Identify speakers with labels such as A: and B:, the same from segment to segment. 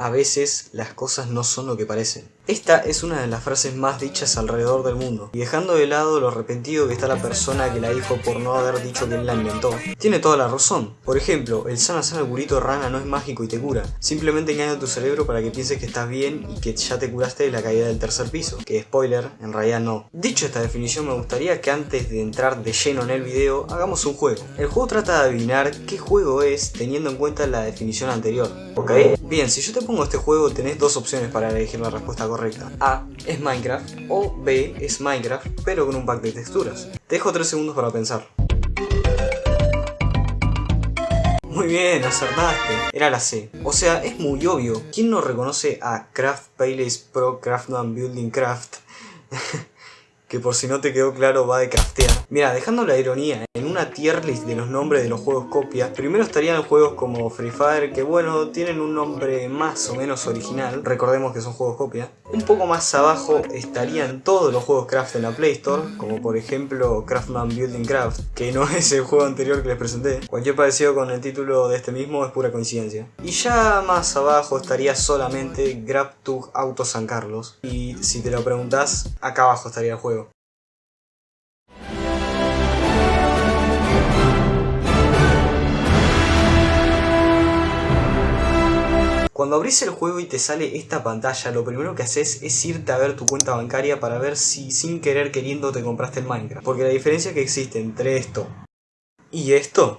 A: A veces las cosas no son lo que parecen. Esta es una de las frases más dichas alrededor del mundo, y dejando de lado lo arrepentido que está la persona que la dijo por no haber dicho que él la inventó, tiene toda la razón. Por ejemplo, el sana sana burrito rana no es mágico y te cura, simplemente engaña tu cerebro para que pienses que estás bien y que ya te curaste de la caída del tercer piso, que spoiler, en realidad no. Dicho esta definición me gustaría que antes de entrar de lleno en el video, hagamos un juego. El juego trata de adivinar qué juego es teniendo en cuenta la definición anterior, ¿ok? Bien, si yo te pongo este juego tenés dos opciones para elegir la respuesta correcta. A es Minecraft o B es Minecraft pero con un pack de texturas. Te dejo 3 segundos para pensar. Muy bien, acertaste. Era la C. O sea, es muy obvio. ¿Quién no reconoce a Craft Palace Pro Craftman Building Craft? que por si no te quedó claro va de craftear. Mira, dejando la ironía, una tier list de los nombres de los juegos copia, primero estarían juegos como Free Fire, que bueno, tienen un nombre más o menos original, recordemos que son juegos copia. Un poco más abajo estarían todos los juegos craft en la Play Store, como por ejemplo Craftman Building Craft, que no es el juego anterior que les presenté. Cualquier parecido con el título de este mismo es pura coincidencia. Y ya más abajo estaría solamente GrabTug Auto San Carlos. Y si te lo preguntas, acá abajo estaría el juego. Cuando abrís el juego y te sale esta pantalla, lo primero que haces es irte a ver tu cuenta bancaria para ver si sin querer queriendo te compraste el Minecraft. Porque la diferencia que existe entre esto y esto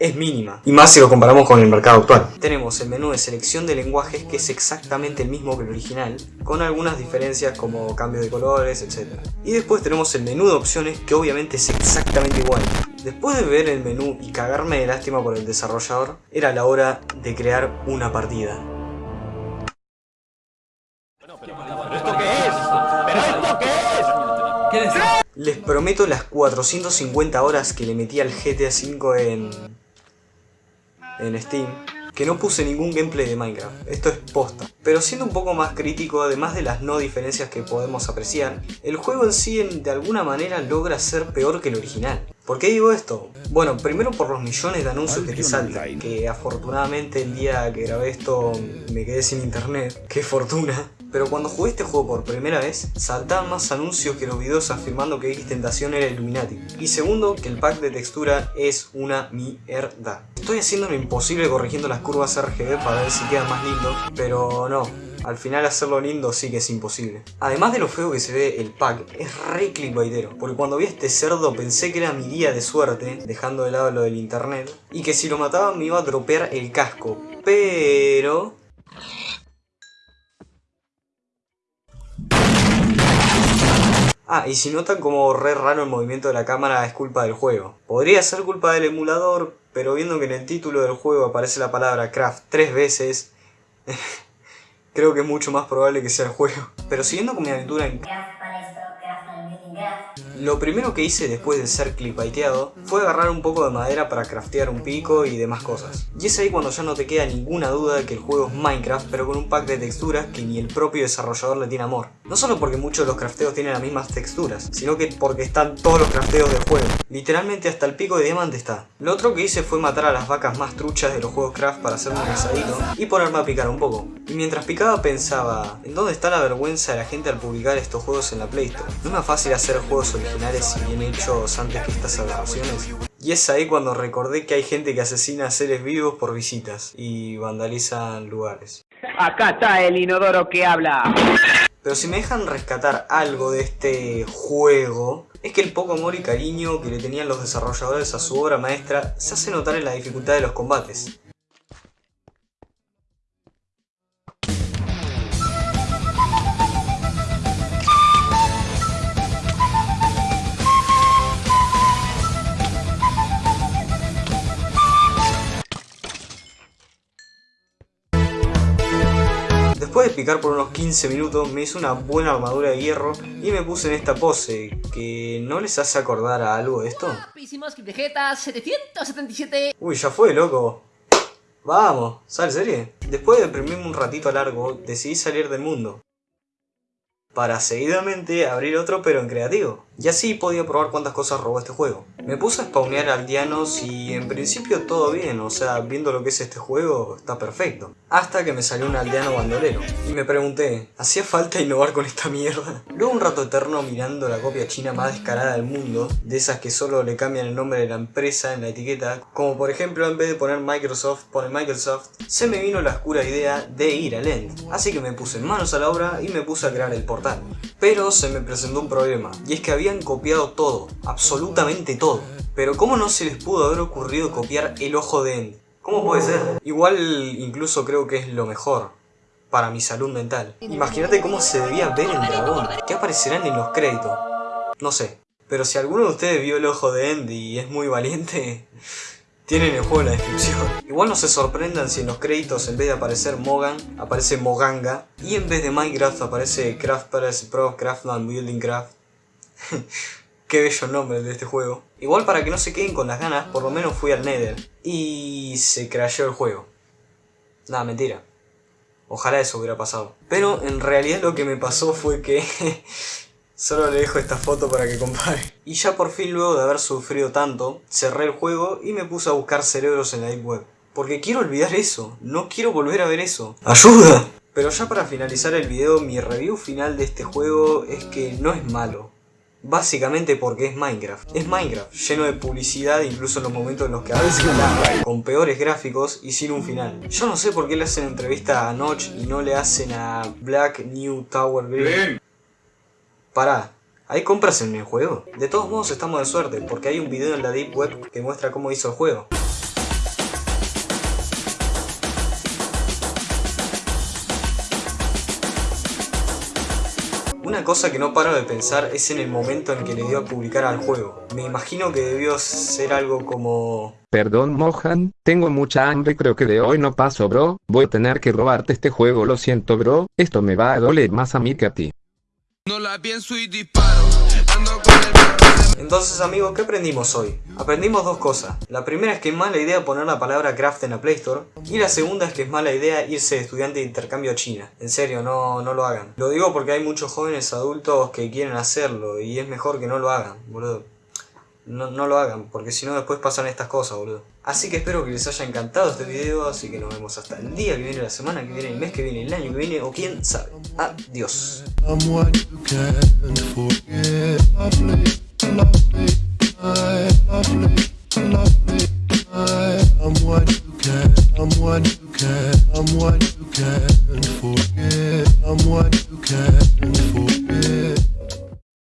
A: es mínima. Y más si lo comparamos con el mercado actual. Tenemos el menú de selección de lenguajes que es exactamente el mismo que el original, con algunas diferencias como cambio de colores, etc. Y después tenemos el menú de opciones que obviamente es exactamente igual. Después de ver el menú y cagarme de lástima por el desarrollador, era la hora de crear una partida.
B: esto qué es? ¿Pero esto qué es?
A: Les prometo las 450 horas que le metí al GTA V en... en Steam que no puse ningún gameplay de Minecraft, esto es posta. Pero siendo un poco más crítico, además de las no diferencias que podemos apreciar, el juego en sí de alguna manera logra ser peor que el original. ¿Por qué digo esto? Bueno, primero por los millones de anuncios que te saltan, que afortunadamente el día que grabé esto me quedé sin internet, qué fortuna. Pero cuando jugué este juego por primera vez, saltaban más anuncios que los videos afirmando que X Tentación era Illuminati. Y segundo, que el pack de textura es una mierda. Estoy haciendo lo imposible corrigiendo las curvas RGB para ver si queda más lindo, pero no, al final hacerlo lindo sí que es imposible. Además de lo feo que se ve el pack, es re clickbaitero. Porque cuando vi este cerdo pensé que era mi día de suerte, dejando de lado lo del internet, y que si lo mataba me iba a dropear el casco. Pero... Ah, y si notan como re raro el movimiento de la cámara es culpa del juego. Podría ser culpa del emulador, pero viendo que en el título del juego aparece la palabra craft tres veces, creo que es mucho más probable que sea el juego. Pero siguiendo con mi aventura en lo primero que hice después de ser clipaiteado fue agarrar un poco de madera para craftear un pico y demás cosas. Y es ahí cuando ya no te queda ninguna duda de que el juego es Minecraft pero con un pack de texturas que ni el propio desarrollador le tiene amor. No solo porque muchos de los crafteos tienen las mismas texturas, sino que porque están todos los crafteos del juego. Literalmente hasta el pico de diamante está. Lo otro que hice fue matar a las vacas más truchas de los juegos craft para hacerme un asadito y ponerme a picar un poco. Y mientras picaba pensaba, ¿en dónde está la vergüenza de la gente al publicar estos juegos en la Play Store? No es más fácil hacer juegos originales y bien hechos antes que estas aberraciones. Y es ahí cuando recordé que hay gente que asesina a seres vivos por visitas y vandalizan lugares.
B: Acá está el inodoro que habla.
A: Pero si me dejan rescatar algo de este juego, es que el poco amor y cariño que le tenían los desarrolladores a su obra maestra se hace notar en la dificultad de los combates. De picar por unos 15 minutos me hice una buena armadura de hierro y me puse en esta pose, que ¿no les hace acordar a algo de esto?
C: Hicimos Vegeta 777.
A: Uy, ya fue, loco. Vamos, ¿sale serie? Después de deprimirme un ratito largo, decidí salir del mundo. Para seguidamente abrir otro pero en creativo. Y así podía probar cuántas cosas robó este juego. Me puse a spawnear aldeanos y en principio todo bien, o sea, viendo lo que es este juego, está perfecto. Hasta que me salió un aldeano bandolero. Y me pregunté, ¿hacía falta innovar con esta mierda? Luego un rato eterno mirando la copia china más descarada del mundo, de esas que solo le cambian el nombre de la empresa en la etiqueta, como por ejemplo en vez de poner Microsoft, pone Microsoft, se me vino la oscura idea de ir al End. Así que me puse manos a la obra y me puse a crear el portal. Pero se me presentó un problema, y es que habían copiado todo, absolutamente todo. Pero ¿cómo no se les pudo haber ocurrido copiar el ojo de End? ¿Cómo puede ser? Igual incluso creo que es lo mejor para mi salud mental. Imagínate cómo se debía ver el dragón. ¿Qué aparecerán en los créditos? No sé. Pero si alguno de ustedes vio el ojo de End y es muy valiente, tienen el juego en la descripción. Igual no se sorprendan si en los créditos en vez de aparecer Mogan, aparece Moganga. Y en vez de Minecraft aparece Craft Pro, Craftman Building Craft. Qué bello nombre de este juego. Igual para que no se queden con las ganas, por lo menos fui al Nether. Y se crasheó el juego. Nada, mentira. Ojalá eso hubiera pasado. Pero en realidad lo que me pasó fue que... Solo le dejo esta foto para que compare. Y ya por fin luego de haber sufrido tanto, cerré el juego y me puse a buscar cerebros en la Deep Web. Porque quiero olvidar eso, no quiero volver a ver eso. ¡Ayuda! Pero ya para finalizar el video, mi review final de este juego es que no es malo. Básicamente porque es Minecraft. Es Minecraft, lleno de publicidad incluso en los momentos en los que a veces con peores gráficos y sin un final. Yo no sé por qué le hacen entrevista a Notch y no le hacen a Black New Tower Green. Pará, ¿hay compras en el juego? De todos modos estamos de suerte, porque hay un video en la Deep Web que muestra cómo hizo el juego. Una cosa que no paro de pensar es en el momento en que le dio a publicar al juego. Me imagino que debió ser algo como...
D: Perdón Mohan, tengo mucha hambre creo que de hoy no paso bro, voy a tener que robarte este juego lo siento bro, esto me va a doler más a mí que a ti.
A: No la pienso y disparo. Entonces amigos, ¿qué aprendimos hoy? Aprendimos dos cosas. La primera es que es mala idea poner la palabra craft en la Play Store. Y la segunda es que es mala idea irse de estudiante de intercambio a China. En serio, no, no lo hagan. Lo digo porque hay muchos jóvenes adultos que quieren hacerlo y es mejor que no lo hagan, boludo. No, no lo hagan, porque si no después pasan estas cosas, boludo. Así que espero que les haya encantado este video, así que nos vemos hasta el día que viene, la semana que viene, el mes que viene, el año que viene, o quién sabe. Adiós.